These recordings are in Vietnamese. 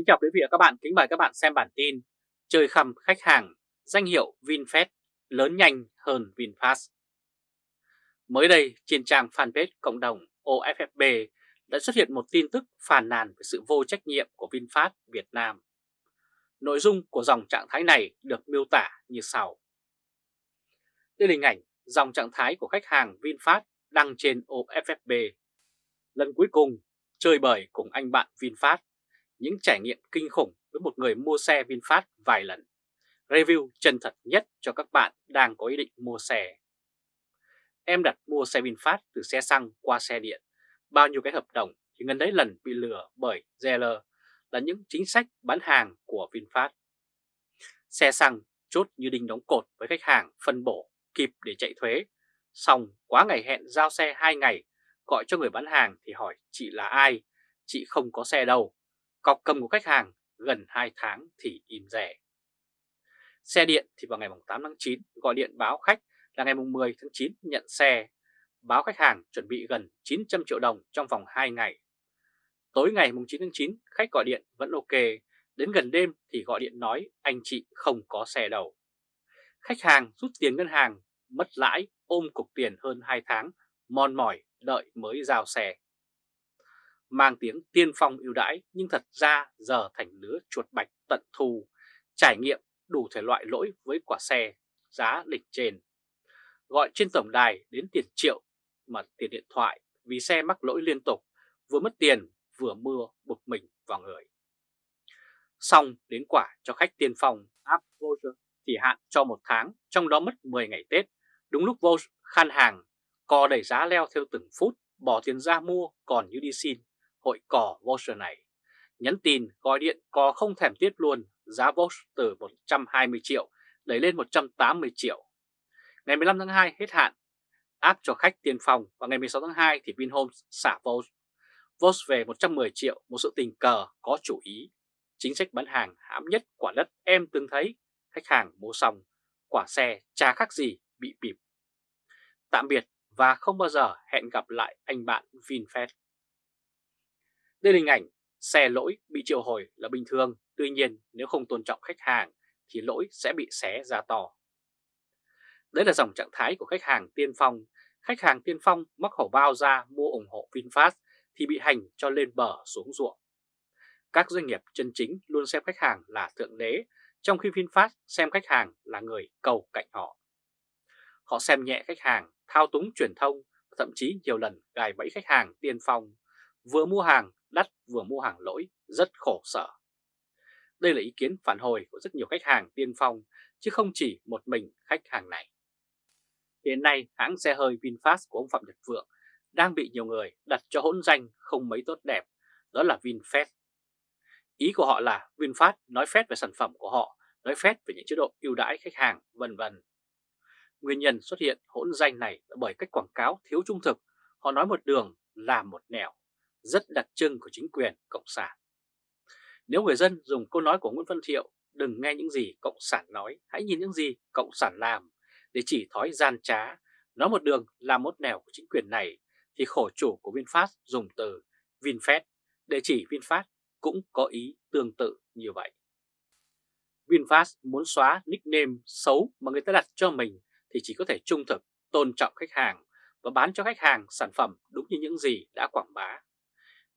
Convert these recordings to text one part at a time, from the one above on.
Kính chào quý vị và các bạn, kính mời các bạn xem bản tin Chơi khầm khách hàng, danh hiệu VinFast lớn nhanh hơn VinFast. Mới đây trên trang fanpage cộng đồng OFFB đã xuất hiện một tin tức phàn nàn về sự vô trách nhiệm của VinFast Việt Nam. Nội dung của dòng trạng thái này được miêu tả như sau. Đây là hình ảnh dòng trạng thái của khách hàng VinFast đăng trên OFFB Lần cuối cùng chơi bời cùng anh bạn VinFast những trải nghiệm kinh khủng với một người mua xe VinFast vài lần. Review chân thật nhất cho các bạn đang có ý định mua xe. Em đặt mua xe VinFast từ xe xăng qua xe điện. Bao nhiêu cái hợp đồng thì ngân đấy lần bị lừa bởi GL là những chính sách bán hàng của VinFast. Xe xăng chốt như đinh đóng cột với khách hàng phân bổ kịp để chạy thuế. Xong quá ngày hẹn giao xe 2 ngày, gọi cho người bán hàng thì hỏi chị là ai, chị không có xe đâu, Cọc cầm của khách hàng gần 2 tháng thì im rẻ. Xe điện thì vào ngày 8 tháng 9 gọi điện báo khách là ngày 10 tháng 9 nhận xe, báo khách hàng chuẩn bị gần 900 triệu đồng trong vòng 2 ngày. Tối ngày 9 tháng 9 khách gọi điện vẫn ok, đến gần đêm thì gọi điện nói anh chị không có xe đâu. Khách hàng rút tiền ngân hàng, mất lãi, ôm cục tiền hơn 2 tháng, mòn mỏi đợi mới giao xe mang tiếng tiên phong ưu đãi nhưng thật ra giờ thành lứa chuột bạch tận thù trải nghiệm đủ thể loại lỗi với quả xe giá đỉnh trên. Gọi trên tổng đài đến tiền triệu mà tiền điện thoại vì xe mắc lỗi liên tục, vừa mất tiền vừa mưa bực mình vào người. Xong đến quả cho khách tiên phong app voucher thì hạn cho một tháng, trong đó mất 10 ngày Tết. Đúng lúc vô khan hàng, co đẩy giá leo theo từng phút, bỏ tiền ra mua còn như đi xin hội cỏ voucher này. Nhắn tin, gọi điện có không thèm tiếp luôn, giá voucher từ 120 triệu đẩy lên 180 triệu. Ngày 15 tháng 2 hết hạn, áp cho khách tiền phòng và ngày 16 tháng 2 thì Vinhomes xả voucher. Voucher về 110 triệu, một sự tình cờ có chủ ý. Chính sách bán hàng hãm nhất quả đất em từng thấy, khách hàng mua xong, quả xe chả khác gì bị bịp. Tạm biệt và không bao giờ hẹn gặp lại anh bạn VinFast. Đây là hình ảnh xe lỗi bị triệu hồi là bình thường, tuy nhiên nếu không tôn trọng khách hàng thì lỗi sẽ bị xé ra to. Đây là dòng trạng thái của khách hàng tiên phong. Khách hàng tiên phong mắc khẩu bao ra mua ủng hộ VinFast thì bị hành cho lên bờ xuống ruộng. Các doanh nghiệp chân chính luôn xem khách hàng là thượng đế, trong khi VinFast xem khách hàng là người cầu cạnh họ. Họ xem nhẹ khách hàng, thao túng truyền thông, thậm chí nhiều lần gài bẫy khách hàng tiên phong, vừa mua hàng đắt vừa mua hàng lỗi, rất khổ sở. Đây là ý kiến phản hồi của rất nhiều khách hàng tiên phong, chứ không chỉ một mình khách hàng này. Hiện nay, hãng xe hơi VinFast của ông Phạm Nhật Vượng đang bị nhiều người đặt cho hỗn danh không mấy tốt đẹp, đó là VinFast. Ý của họ là VinFast nói phét về sản phẩm của họ, nói phét về những chế độ ưu đãi khách hàng, vân vân. Nguyên nhân xuất hiện hỗn danh này là bởi cách quảng cáo thiếu trung thực, họ nói một đường làm một nẻo rất đặc trưng của chính quyền Cộng sản. Nếu người dân dùng câu nói của Nguyễn Văn Thiệu, đừng nghe những gì Cộng sản nói, hãy nhìn những gì Cộng sản làm, để chỉ thói gian trá, nói một đường làm một nẻo của chính quyền này, thì khổ chủ của VinFast dùng từ VinFast để chỉ VinFast cũng có ý tương tự như vậy. VinFast muốn xóa nickname xấu mà người ta đặt cho mình thì chỉ có thể trung thực, tôn trọng khách hàng và bán cho khách hàng sản phẩm đúng như những gì đã quảng bá.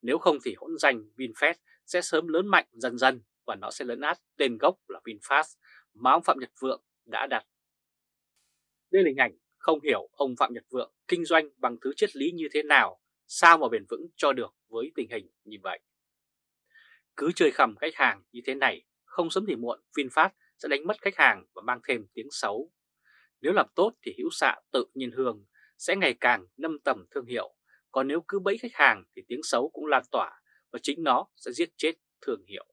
Nếu không thì hỗn danh VinFast sẽ sớm lớn mạnh dần dần và nó sẽ lấn át tên gốc là VinFast mà ông Phạm Nhật Vượng đã đặt. Đây là hình ảnh không hiểu ông Phạm Nhật Vượng kinh doanh bằng thứ triết lý như thế nào, sao mà bền vững cho được với tình hình như vậy. Cứ chơi khầm khách hàng như thế này, không sớm thì muộn VinFast sẽ đánh mất khách hàng và mang thêm tiếng xấu. Nếu làm tốt thì hữu xạ tự nhiên hương sẽ ngày càng nâng tầm thương hiệu còn nếu cứ bẫy khách hàng thì tiếng xấu cũng lan tỏa và chính nó sẽ giết chết thương hiệu.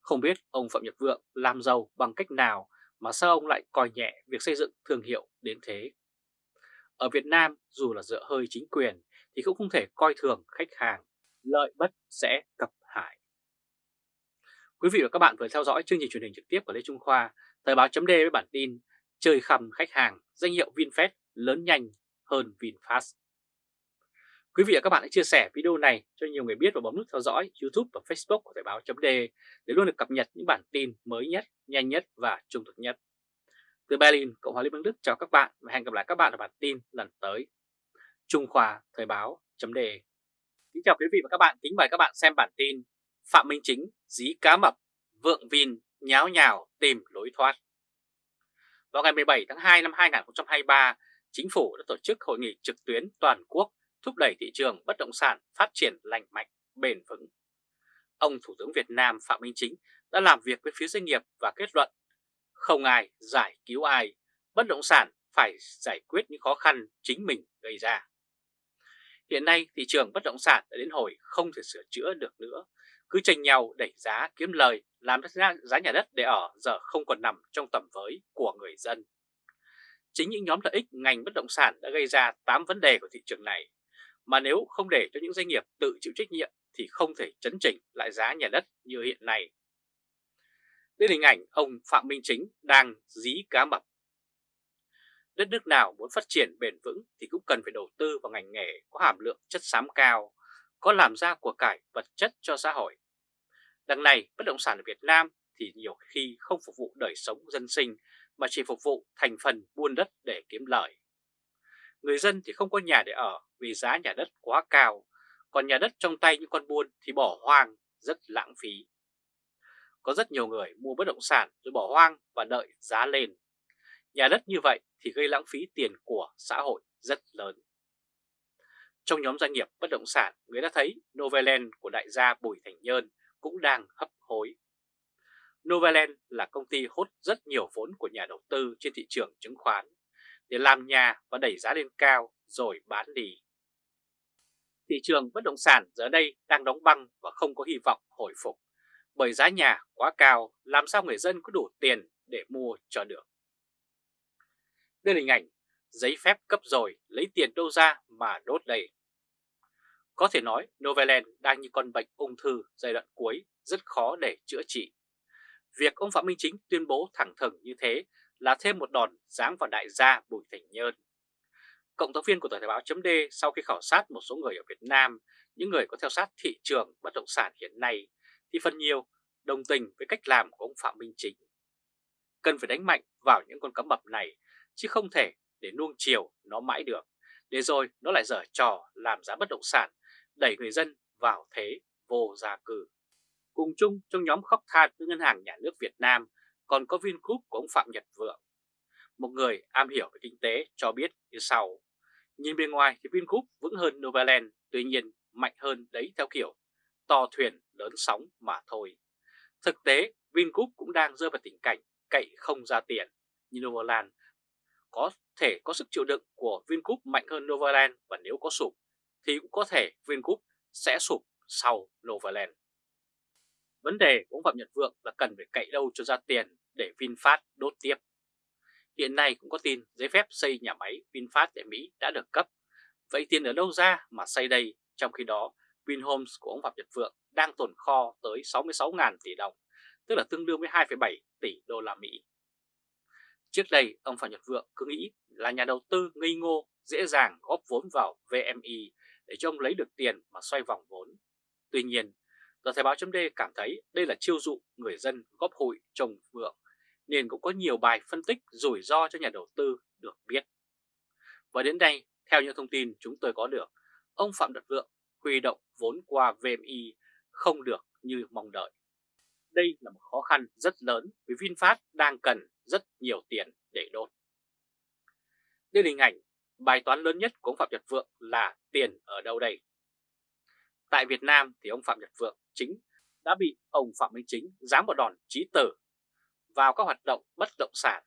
Không biết ông Phạm Nhật Vượng làm giàu bằng cách nào mà sao ông lại coi nhẹ việc xây dựng thương hiệu đến thế? Ở Việt Nam dù là dựa hơi chính quyền thì cũng không thể coi thường khách hàng, lợi bất sẽ cập hại. Quý vị và các bạn vừa theo dõi chương trình truyền hình trực tiếp của Lê Trung Khoa, Thời báo chấm với bản tin Chơi khầm khách hàng, danh hiệu VinFast lớn nhanh hơn VinFast. Quý vị và các bạn hãy chia sẻ video này cho nhiều người biết và bấm nút theo dõi YouTube và Facebook của Thời báo .d để luôn được cập nhật những bản tin mới nhất, nhanh nhất và trung thực nhất. Từ Berlin, Cộng hòa Liên bang Đức chào các bạn và hẹn gặp lại các bạn ở bản tin lần tới. Trung Khoa Thời báo .d Kính chào quý vị và các bạn, kính mời các bạn xem bản tin Phạm Minh Chính dí cá mập, vượng vin nháo nhào tìm lối thoát. Vào ngày 17 tháng 2 năm 2023, Chính phủ đã tổ chức hội nghị trực tuyến toàn quốc thúc đẩy thị trường bất động sản phát triển lành mạnh, bền vững. Ông Thủ tướng Việt Nam Phạm Minh Chính đã làm việc với phía doanh nghiệp và kết luận không ai giải cứu ai, bất động sản phải giải quyết những khó khăn chính mình gây ra. Hiện nay thị trường bất động sản đã đến hồi không thể sửa chữa được nữa, cứ tranh nhau đẩy giá kiếm lời làm giá nhà đất để ở giờ không còn nằm trong tầm với của người dân. Chính những nhóm lợi ích ngành bất động sản đã gây ra 8 vấn đề của thị trường này mà nếu không để cho những doanh nghiệp tự chịu trách nhiệm thì không thể chấn chỉnh lại giá nhà đất như hiện nay. Đây là hình ảnh ông Phạm Minh Chính đang dí cá mập. Đất nước nào muốn phát triển bền vững thì cũng cần phải đầu tư vào ngành nghề có hàm lượng chất xám cao, có làm ra của cải vật chất cho xã hội. Đằng này, bất động sản ở Việt Nam thì nhiều khi không phục vụ đời sống dân sinh mà chỉ phục vụ thành phần buôn đất để kiếm lời. Người dân thì không có nhà để ở vì giá nhà đất quá cao, còn nhà đất trong tay những con buôn thì bỏ hoang, rất lãng phí. Có rất nhiều người mua bất động sản rồi bỏ hoang và đợi giá lên. Nhà đất như vậy thì gây lãng phí tiền của xã hội rất lớn. Trong nhóm doanh nghiệp bất động sản, người ta thấy Novaland của đại gia Bùi Thành Nhơn cũng đang hấp hối. Novaland là công ty hút rất nhiều vốn của nhà đầu tư trên thị trường chứng khoán để làm nhà và đẩy giá lên cao rồi bán đi. Thị trường bất động sản giờ đây đang đóng băng và không có hy vọng hồi phục bởi giá nhà quá cao, làm sao người dân có đủ tiền để mua cho được. Đây là hình ảnh, giấy phép cấp rồi lấy tiền đâu ra mà đốt đây. Có thể nói, Novaland đang như con bệnh ung thư giai đoạn cuối, rất khó để chữa trị. Việc ông Phạm Minh Chính tuyên bố thẳng thừng như thế là thêm một đòn giáng vào đại gia Bùi Thành Nhơn. Cộng tác viên của Tờ Thời báo chấm sau khi khảo sát một số người ở Việt Nam, những người có theo sát thị trường bất động sản hiện nay, thì phần nhiều đồng tình với cách làm của ông Phạm Minh Chính. Cần phải đánh mạnh vào những con cá mập này, chứ không thể để nuông chiều nó mãi được, để rồi nó lại dở trò làm giá bất động sản, đẩy người dân vào thế vô gia cư. Cùng chung trong nhóm khóc than với Ngân hàng Nhà nước Việt Nam còn có Vingroup của ông Phạm Nhật Vượng. Người am hiểu về kinh tế cho biết như sau. Nhìn bên ngoài thì Vingroup vững hơn Novaland, tuy nhiên mạnh hơn đấy theo kiểu to thuyền lớn sóng mà thôi. Thực tế, Vingroup cũng đang rơi vào tình cảnh cậy không ra tiền như Novaland. Có thể có sức chịu đựng của Vingroup mạnh hơn Novaland và nếu có sụp thì cũng có thể Vingroup sẽ sụp sau Novaland. Vấn đề của ông Phạm Nhật Vượng là cần phải cậy đâu cho ra tiền để VinFast đốt tiếp. Hiện nay cũng có tin giấy phép xây nhà máy VinFast tại Mỹ đã được cấp. Vậy tiền ở đâu ra mà xây đây? Trong khi đó, Vinhomes của ông Phạm Nhật Vượng đang tồn kho tới 66.000 tỷ đồng, tức là tương đương với 2,7 tỷ đô la Mỹ. Trước đây, ông Phạm Nhật Vượng cứ nghĩ là nhà đầu tư ngây ngô dễ dàng góp vốn vào VMI để cho ông lấy được tiền mà xoay vòng vốn. Tuy nhiên, Tờ Thời báo chấm cảm thấy đây là chiêu dụ người dân góp hụi trồng vượng, nên cũng có nhiều bài phân tích rủi ro cho nhà đầu tư được biết. Và đến đây, theo những thông tin chúng tôi có được, ông Phạm Nhật Vượng huy động vốn qua VMI không được như mong đợi. Đây là một khó khăn rất lớn vì VinFast đang cần rất nhiều tiền để đốt. Đây là hình ảnh bài toán lớn nhất của ông Phạm Nhật Vượng là tiền ở đâu đây? Tại Việt Nam thì ông Phạm Nhật Vượng chính đã bị ông Phạm Minh Chính giáng một đòn trí tử vào các hoạt động bất động sản.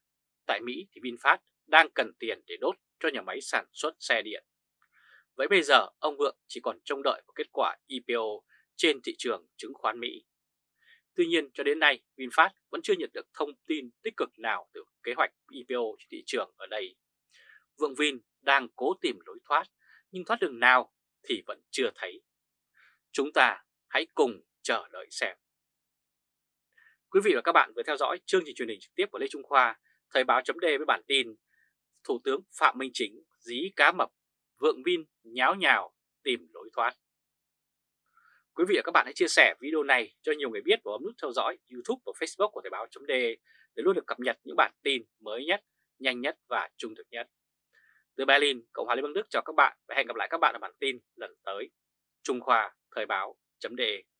Tại Mỹ thì VinFast đang cần tiền để đốt cho nhà máy sản xuất xe điện. Vậy bây giờ, ông Vượng chỉ còn trông đợi vào kết quả IPO trên thị trường chứng khoán Mỹ. Tuy nhiên, cho đến nay, VinFast vẫn chưa nhận được thông tin tích cực nào từ kế hoạch IPO trên thị trường ở đây. Vượng Vin đang cố tìm lối thoát, nhưng thoát đường nào thì vẫn chưa thấy. Chúng ta hãy cùng chờ đợi xem. Quý vị và các bạn vừa theo dõi chương trình truyền hình trực tiếp của Lê Trung Khoa, Thời báo chấm với bản tin Thủ tướng Phạm Minh Chính dí cá mập, vượng vin nháo nhào tìm lối thoát. Quý vị và các bạn hãy chia sẻ video này cho nhiều người biết và bấm nút theo dõi YouTube và Facebook của Thời báo.de để luôn được cập nhật những bản tin mới nhất, nhanh nhất và trung thực nhất. Từ Berlin, Cộng hòa Liên bang Đức chào các bạn và hẹn gặp lại các bạn ở bản tin lần tới. Trung Khoa Thời báo.de